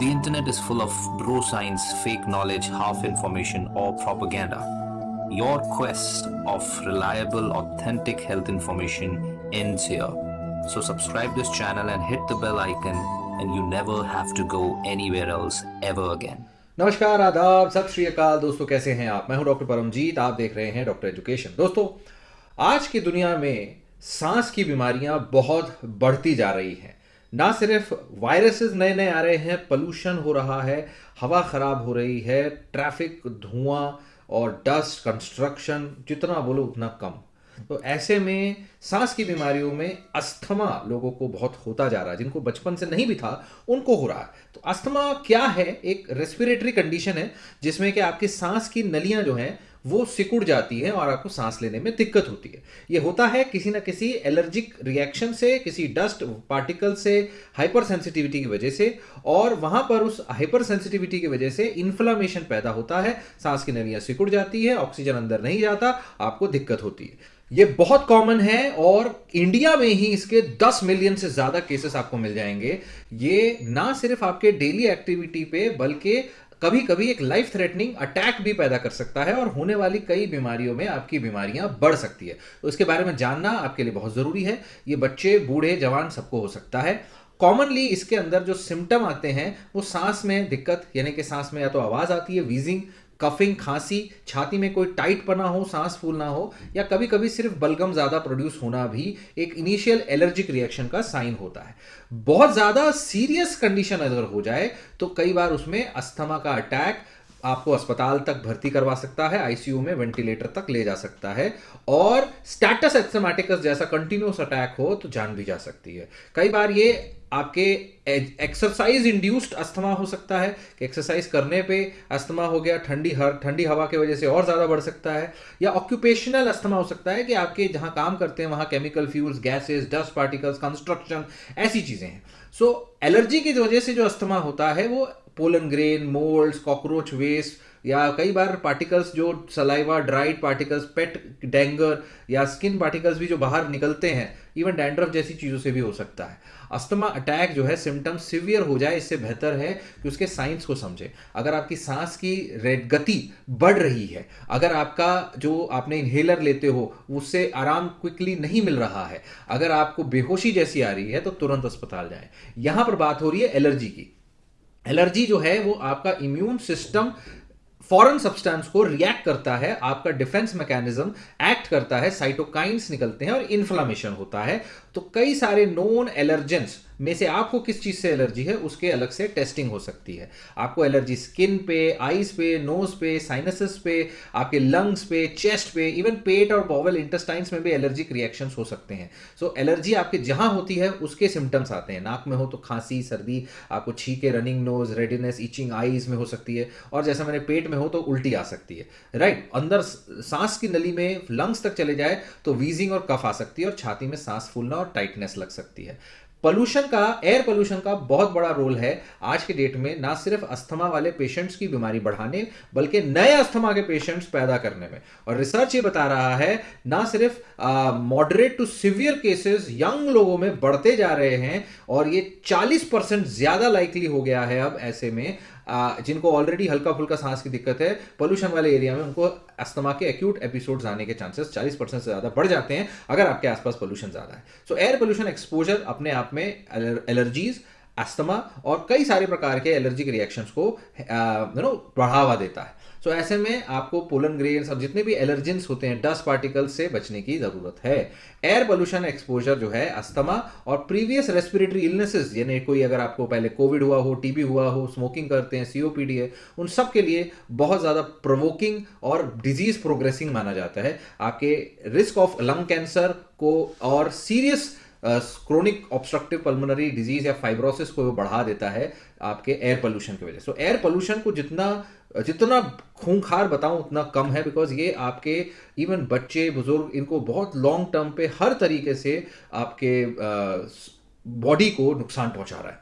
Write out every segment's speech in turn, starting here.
The internet is full of bro science, fake knowledge, half information, or propaganda. Your quest of reliable, authentic health information ends here. So subscribe this channel and hit the bell icon and you never have to go anywhere else ever again. नमस्कार आदाब सत श्री अकाल दोस्तों कैसे हैं आप मैं हूं डॉक्टर परमजीत आप देख रहे हैं डॉक्टर एजुकेशन दोस्तों आज की दुनिया में सांस की बीमारियां बहुत बढ़ती जा रही हैं ना सिर्फ़ वायरसेस नए नए आ रहे हैं पोल्यूशन हो रहा है, हवा खराब हो रही है ट्रैफ़िक धुआँ और डस्ट कंस्ट्रक्शन जितना बोलो उतना कम। तो ऐसे में सांस की बीमारियों में अस्थमा लोगों को बहुत होता जा रहा है, जिनको बचपन से नहीं भी था, उनको हो रहा है। तो अस्थमा क्या है? एक रेस्पिरेटरी कंडीशन है, जिसमें कि आपकी सांस की नलियाँ जो हैं वो सिकुड़ जाती है और आपको सांस लेने में दिक्कत होती है। ये होता है किसी ना किसी एलर्जिक रिएक्शन से, किसी डस्ट पार्टिकल से हाइपर सेंसिटिविटी की वजह से और वहाँ पर उस हाइपर सेंसिटिविटी की वजह से इन्फ्लामेशन पैदा होता है, सांस की नलियाँ सिकुड़ जाती है ऑक्सीजन अंदर नहीं जाता, आपको दिक्कत होती है। ये बहुत कॉमन है और इंडिया में ही इसके 10 मिलियन से ज़्यादा केसेस आपको मिल जाएँगे। ये ना सिर्फ़ आपके डेली एक्टिविटी पे, बल्कि कभी कभी एक लाइफ थ्रेटनिंग अटैक भी पैदा कर सकता है और होने वाली कई बीमारियों में आपकी बीमारियाँ बढ़ सकती है। तो इसके बारे में जानना आपके लिए बहुत ज़रूरी है। ये बच्चे, बूढ़े, जवान सबको हो सकता है। कॉमनली इसके अंदर जो सिम्टम आते हैं, वो सांस में दिक्कत, यानी कि सांस में या तो आवाज़ आती है वीजिंग कफिंग, खांसी, छाती में कोई टाइट पना हो, सांस फूलना हो, या कभी कभी सिर्फ़ बलगम ज़्यादा प्रोड्यूस होना भी एक इनिशियल एलर्जिक रिएक्शन का साइन होता है। बहुत ज़्यादा सीरियस कंडीशन अगर हो जाए तो कई बार उसमें अस्थमा का अटैक आपको अस्पताल तक भर्ती करवा सकता है आईसीयू में वेंटिलेटर तक ले जा सकता है और स्टैटस एथमेटिकस जैसा कंटिन्यूस अटैक हो तो जान भी जा सकती है। कई बार ये आपके एक्सरसाइज इंड्यूस्ड अस्थमा हो सकता है कि एक्सरसाइज करने पे अस्थमा हो गया ठंडी हर ठंडी हवा की वजह से और ज़्यादा बढ़ सकता है या ऑक्यूपेशनल अस्थमा हो सकता है कि आपके जहाँ काम करते हैं वहाँ chemical fuels gases dust particles construction ऐसी चीज़ें हैं। सो so, एलर्जी की वजह से जो अस्थमा होता है वो pollen grain moulds cockroach waste या कई बार पार्टिकल्स जो saliva dried particles pet dander या स्किन पार्टिकल्स भी जो बाहर निकलते हैं इवन डैंड्रफ जैसी चीज़ों से भी हो सकता है। अस्थमा अटैक जो है सिम्टम सिवियर हो जाए, इससे बेहतर है कि उसके साइंस को समझे। अगर आपकी सांस की रेड गति बढ़ रही है, अगर आपका जो आपने इन्हेलर लेते हो, उससे आराम क्विकली नहीं मिल रहा है, अगर आपको बेहोशी जैसी आ रही है तो तुरंत अस्पताल जाए। यहाँ पर बात हो रही है एलर्जी की। एलर्जी जो है वो आपका इम्यून सिस्टम फॉरन सब्सटेंस को रिएक्ट करता है, आपका डिफेंस मैकेनिज्म एक्ट करता है, साइटोकाइंस निकलते हैं और इन्फ्लामेशन होता है। तो कई सारे नोन एलर्जेंस में से आपको किस चीज़ से एलर्जी है उसके अलग से टेस्टिंग हो सकती है। आपको एलर्जी स्किन पे आईज पे नोज़ पे साइनसिस पे आपके लंग्स पे चेस्ट पे इवन पेट और बॉवल इंटेस्टाइन्स में भी एलर्जिक रिएक्शंस हो सकते हैं। सो so, एलर्जी आपके जहाँ होती है उसके सिम्टम्स आते हैं। नाक में हो तो खांसी सर्दी आपको छीके running nose redness itching eyes में हो सकती है। और जैसा मैंने पेट में हो तो उल्टी आ सकती है। Right right? अंदर सांस की नली में लंग्स तक चले जाए तो वीजिंग और कफ आ सकती है और छाती में सांस फूलना और टाइटनेस लग सकती है। पोल्यूशन का एयर पोल्यूशन का बहुत बड़ा रोल है। आज के डेट में ना सिर्फ़ अस्थमा वाले पेशेंट्स की बीमारी बढ़ाने, बल्कि नए अस्थमा के पेशेंट्स पैदा करने में। और रिसर्च ये बता रहा है, ना सिर्फ़ moderate to severe cases young लोगों में बढ़ते जा रहे हैं, और ये 40 परसेंट ज़्यादा लाइकली हो गया है अब ऐसे में। जिनको ऑलरेडी हल्का फुल्का सांस की दिक्कत है पोल्यूशन वाले एरिया में उनको अस्थमा के एक्यूट एपिसोड्स आने के चांसेस 40 परसेंट से ज़्यादा बढ़ जाते हैं, अगर आपके आसपास पोल्यूशन ज़्यादा है। सो एयर पोल्यूशन एक्सपोजर अपने आप में एलर्जीज अस्थमा और कई सारे प्रकार के एलर्जिक रिएक्शंस को यू नो बढ़ावा देता है। सो so, ऐसे में आपको पोलन ग्रेन्स और जितने भी एलर्जेंस होते हैं डस्ट पार्टिकल्स से बचने की ज़रूरत है। एयर पोल्यूशन एक्सपोजर जो है अस्थमा और प्रीवियस रेस्पिरेटरी इलनेसेस यानी कोई अगर आपको पहले कोविड हुआ हो टीबी हुआ हो स्मोकिंग करते हैं सीओपीडी है उन सब के लिए बहुत ज़्यादा प्रोवोकिंग और डिज़ीज़ प्रोग्रेसिंग माना जाता है। आपके रिस्क ऑफ़ लंग कैंसर को और serious chronic obstructive pulmonary disease या फाइब्रोसिस को बढ़ा देता है आपके एयर पोल्यूशन की वजह से। एयर पोल्यूशन को जितना जितना खूंखार बताऊँ, उतना कम है बिकॉज़ ये आपके इवन बच्चे, बुज़ुर्ग, इनको बहुत लॉन्ग टर्म पे हर तरीके से आपके बॉडी को नुकसान पहुँचा रहा है।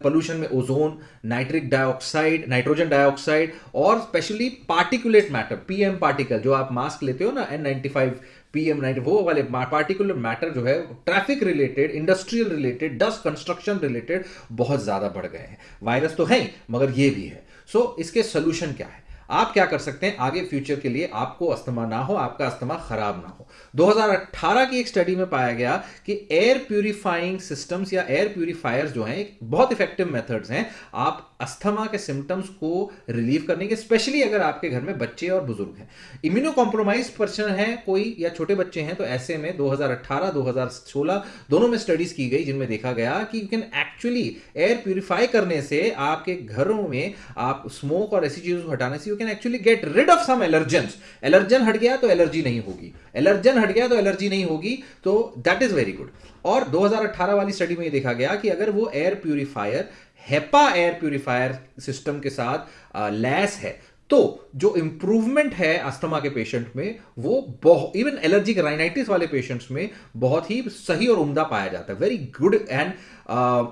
पोल्यूशन में ozone nitric dioxide nitrogen dioxide और specially particulate matter PM particle जो आप मास्क लेते हो ना N ninety five PM night वो वाले पार्टिकुलर मैटर जो है traffic related industrial related dust construction related बहुत ज़्यादा बढ़ गए हैं। वायरस तो है मगर ये भी है। सो so, इसके सोल्यूशन क्या है? आप क्या कर सकते हैं? आगे फ्यूचर के लिए आपको अस्थमा ना हो, आपका अस्थमा खराब ना हो। 2018 की एक स्टडी में पाया गया कि एयर प्यूरिफाइंग सिस्टम्स या एयर प्यूरिफायर्स जो हैं बहुत इफ़ेक्टिव मेथड्स हैं। आप अस्थमा के सिम्टम्स को रिलीव करने के स्पेशली अगर आपके घर में बच्चे और बुज़ुर्ग हैं। इम्यूनो कॉम्प्रोमाइज पर्सन है कोई या छोटे बच्चे हैं तो ऐसे में 2018 2016 दोनों में स्टडीज़ की गई, जिनमें देखा गया कि you can actually air purify करने से आपके घरों में आप स्मोक और ऐसी चीज़ों को हटाने से can actually get rid of some allergen allergen हट गया तो एलर्जी नहीं होगी। एलर्जन हट गया तो एलर्जी नहीं होगी तो दैट इज़ वेरी गुड और 2018 वाली स्टडी में ये देखा गया कि अगर वो air purifier HEPA air purifier system के साथ लैस है तो जो इंप्रूवमेंट है अस्थमा के पेशेंट में, वो बहुत इवन एलर्जिक राइनाइटिस वाले पेशेंट्स में बहुत ही सही और उम्दा पाया जाता है। Very good and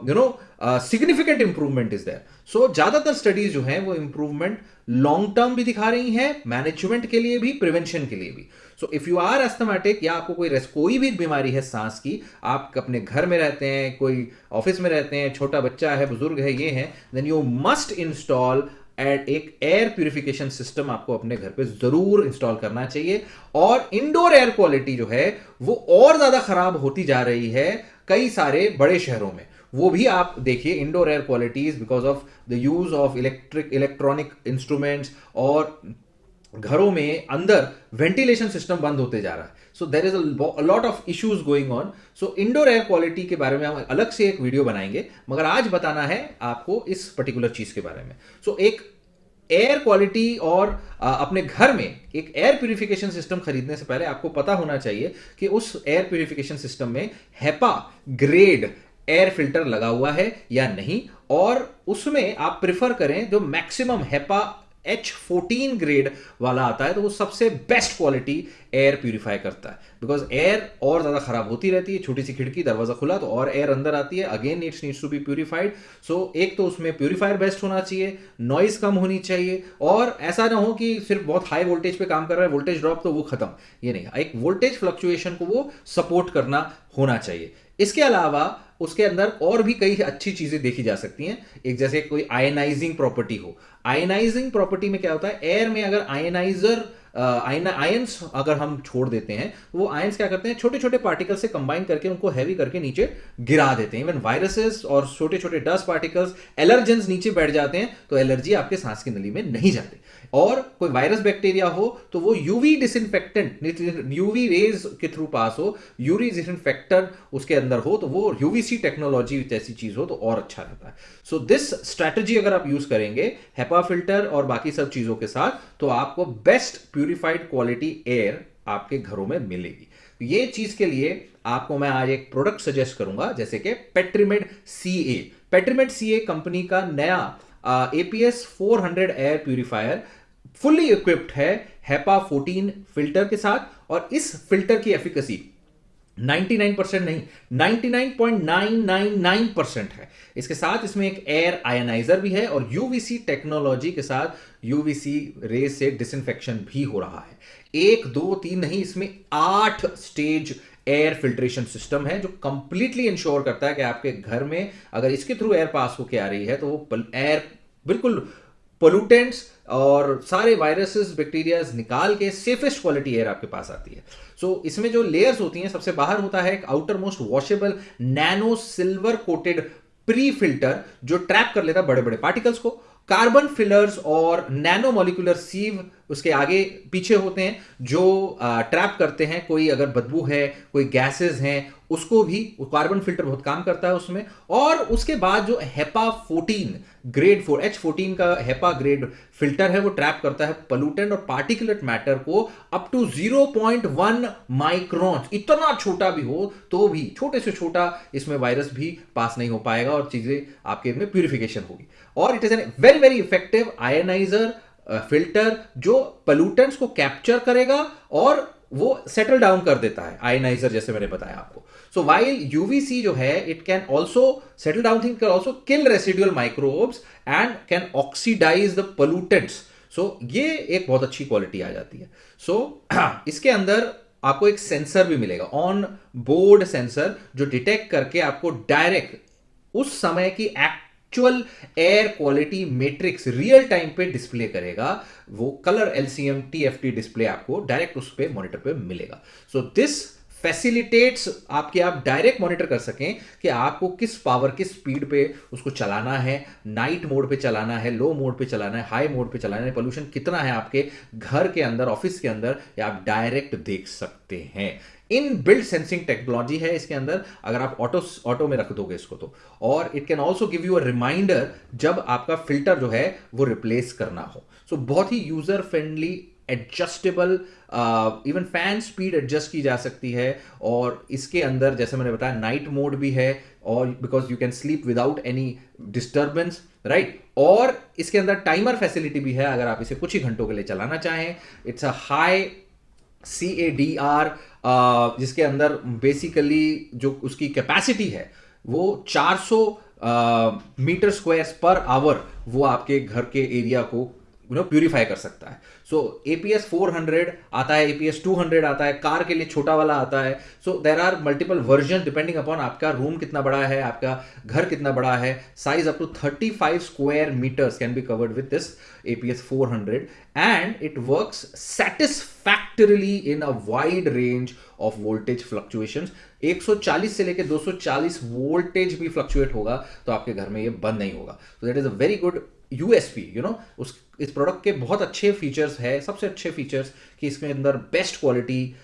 you know significant improvement is there so ज़्यादातर स्टडीज़ जो हैं, वो इंप्रूवमेंट लॉन्ग टर्म भी दिखा रही हैं मैनेजमेंट के लिए भी प्रिवेंशन के लिए भी। So if you are asthmatic या आपको कोई कोई भी बीमारी है सांस की, आप अपने घर में रहते हैं, कोई ऑफ़िस में रहते हैं, छोटा बच्चा है, बुज़ुर्ग है, ये है then you must install at एक एयर प्यूरिफिकेशन सिस्टम आपको अपने घर पे ज़रूर इंस्टॉल करना चाहिए। और इंडोर एयर क्वालिटी जो है, वो और ज़्यादा खराब होती जा रही है कई सारे बड़े शहरों में। वो भी आप देखिए indoor air qualities because of the use of electric electronic instruments और घरों में अंदर वेंटिलेशन सिस्टम बंद होते जा रहा है। So there is a lot of issues going on so indoor air quality के बारे में हम अलग से एक वीडियो बनाएँगे मगर आज बताना है आपको इस पर्टिकुलर चीज़ के बारे में। सो so, एक एयर क्वालिटी और आ, अपने घर में एक एयर प्यूरिफिकेशन सिस्टम खरीदने से पहले आपको पता होना चाहिए कि उस एयर प्यूरिफिकेशन सिस्टम में हैपा ग्रेड एयर फ़िल्टर लगा हुआ है या नहीं और उसमें आप प्रिफर करें जो maximum HEPA H fourteen grade वाला आता है तो वो सबसे बेस्ट क्वालिटी एयर प्यूरिफाई करता है। बिकॉज़ एयर और ज़्यादा खराब होती रहती है, छोटी सी खिड़की, दरवाज़ा खुला तो और एयर अंदर आती है। Again it's needs to be purified so एक तो उसमें प्यूरिफायर बेस्ट होना चाहिए नॉइज़ कम होनी चाहिए, और ऐसा ना हो कि सिर्फ़ बहुत हाई वोल्टेज पे काम कर रहा है वोल्टेज ड्रॉप तो वो खत्म। ये नहीं, एक वोल्टेज फ्लक्चुएशन को वो सपोर्ट करना होना चाहिए। इसके अलावा, उसके अंदर और भी कई अच्छी चीज़ें देखी जा सकती हैं। एक जैसे कोई आयनाइजिंग प्रॉपर्टी हो। आयनाइजिंग प्रॉपर्टी में क्या होता है? एयर में अगर आयनाइजर आयंस अगर हम छोड़ देते हैं वो आयंस क्या करते हैं? छोटे छोटे पार्टिकल से कंबाइन करके उनको हैवी करके नीचे गिरा देते हैं। इवन वायरसेस और छोटे छोटे डस्ट पार्टिकल्स एलर्जेंस नीचे बैठ जाते हैं तो एलर्जी आपके सांस की नली में नहीं जाती। और कोई वायरस बैक्टीरिया हो तो वो यूवी डिसइनफेक्टेंट यूवी रेज के थ्रू पास हो यूरी डिसइनफेक्टर उसके अंदर हो तो वो यूवीसी टेक्नोलॉजी जैसी चीज़ हो तो और अच्छा रहता है। सो दिस स्ट्रैटेजी अगर आप यूज़ करेंगे हेपा फ़िल्टर और बाकी सब चीज़ों के साथ तो आपको बेस्ट प्यूरिफाइड क्वालिटी एयर आपके घरों में मिलेगी। ये चीज़ के लिए आपको मैं आज एक प्रोडक्ट सजेस्ट करूँगा, जैसे कि पेट्रीमेड सी ए पेट्रीमेड सी ए कंपनी का नया APS 400 air purifier fully equipped है हेपा 14 फ़िल्टर के साथ और इस फ़िल्टर की एफिकेसी 99 परसेंट नहीं 99.999 परसेंट है। इसके साथ इसमें एक एयर आयनाइजर भी है और यूवीसी टेक्नोलॉजी के साथ यूवीसी रेस से डिसइंफेक्शन भी हो रहा है। एक, दो, तीन नहीं, इसमें आठ स्टेज एयर फिल्ट्रेशन सिस्टम है जो कंप्लीटली इंश्योर करता है कि आपके घर में अगर इसके थ्रू एयर पास होके आ रही है तो वो एयर बिल्कुल पोलूटेंट्स और सारे वायरसेस बैक्टीरियाज निकाल के सेफेस्ट क्वालिटी एयर आपके पास आती है। सो इसमें जो लेयर्स होती हैं, सबसे बाहर होता है एक outer most washable nano silver coated pre filter जो ट्रैप कर लेता है बड़े बड़े पार्टिकल्स को। कार्बन फिलर्स और नैनो मोलिकुलर सीव उसके आगे पीछे होते हैं, जो ट्रैप करते हैं। कोई अगर बदबू है, कोई गैसेस हैं उसको भी कार्बन फ़िल्टर बहुत काम करता है उसमें। और उसके बाद जो HEPA 14 grade four H fourteen का हेपा ग्रेड फ़िल्टर है, वो ट्रैप करता है पोल्यूटेंट और पार्टिकुलेट मैटर को अप टू 0.1 माइक्रोन इतना छोटा भी हो तो भी, छोटे से छोटा इसमें वायरस भी पास नहीं हो पाएगा और चीज़ें आपके में प्यूरिफिकेशन होगी। और it is an very very effective ionizer filter जो पोल्यूटेंट्स को कैप्चर करेगा और वो सेटल डाउन कर देता है आयनाइजर जैसे मैंने बताया आपको। सो वाइल यूवीसी जो है it can also settle down thing can also kill residual microbes and can oxidise the pollutants so ये एक बहुत अच्छी क्वालिटी आ जाती है। सो so, इसके अंदर आपको एक सेंसर भी मिलेगा ऑन बोर्ड सेंसर जो डिटेक्ट करके आपको डायरेक्ट उस समय की actual air quality metrics real time पे डिस्प्ले करेगा, वो कलर एलसीएम टीएफटी डिस्प्ले आपको डायरेक्ट उस पर मॉनिटर पे मिलेगा। सो दिस फैसिलिटेट्स आपके आप डायरेक्ट मॉनिटर कर सकें कि आपको किस पावर किस स्पीड पे उसको चलाना है नाइट मोड पे चलाना है लो मोड पे चलाना है हाई मोड पे चलाना है पोल्यूशन कितना है आपके घर के अंदर ऑफ़िस के अंदर या आप डायरेक्ट देख सकते हैं। इन बिल्ड सेंसिंग टेक्नोलॉजी है इसके अंदर अगर आप ऑटो ऑटो में रख दोगे इसको तो। और it can also give you a reminder जब आपका फ़िल्टर जो है वो रिप्लेस करना हो। सो so, बहुत ही user friendly adjustable even fan speed adjust की जा सकती है, और इसके अंदर, जैसे मैंने बताया नाइट मोड भी है, और because you can sleep without any disturbance right और इसके अंदर टाइमर फैसिलिटी भी है, अगर आप इसे कुछ ही घंटों के लिए चलाना चाहें। It's a high C A D R जिसके अंदर बेसिकली जो उसकी कैपेसिटी है, वो 400 मीटर स्क्वायर पर आवर वो आपके घर के एरिया को यू नो प्यूरिफाई कर सकता है। So A P S four hundred आता है A P S two hundred आता है, कार के लिए छोटा वाला आता है। So there are multiple version depending upon आपका रूम कितना बड़ा है, आपका घर कितना बड़ा है। Size up to thirty five square metres can be covered with this A P S four hundred and it work satisfactorily in a wide range of voltage fluctuation 140 से लेकर 240 वोल्टेज भी फ्लक्चुएट होगा तो आपके घर में ये बंद नहीं होगा। So that is a very good USP you know उस, इस प्रोडक्ट के बहुत अच्छे फीचर्स है, सबसे अच्छे फीचर्स कि इसके अंदर बेस्ट क्वालिटी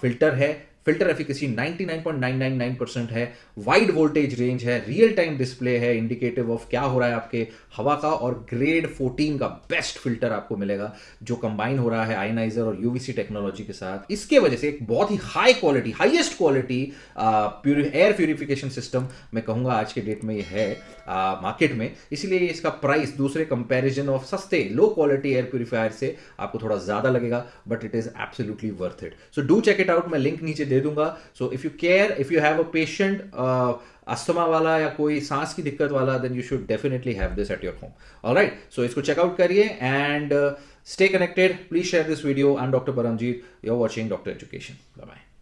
फ़िल्टर है फ़िल्टर एफिकेसी 99.999 परसेंट है। वाइड वोल्टेज रेंज है, रियल टाइम डिस्प्ले है, इंडिकेटिव ऑफ़ क्या हो रहा है आपके हवा का और ग्रेड 14 का बेस्ट फ़िल्टर आपको मिलेगा, जो कंबाइन हो रहा है आयनाइजर और यूवीसी टेक्नोलॉजी के साथ। इसके वजह से एक बहुत ही high quality highest quality air purification system मैं कहूँगा आज के डेट में ये है मार्केट में। इसलिए इसका प्राइस दूसरे कंपेरिजन ऑफ़ सस्ते लो क्वालिटी एयर प्यूरिफायर से आपको थोड़ा ज़्यादा लगेगा but it is absolutely worth it so do check it out मैं लिंक नीचे दे दूँगा। So if you care if you have a patient asthma वाला या कोई सांस की दिक्कत वाला then you should definitely have this at your home alright so इसको चेकआउट करिए and stay connected please share this video and doctor Paramjit you are watching doctor education bye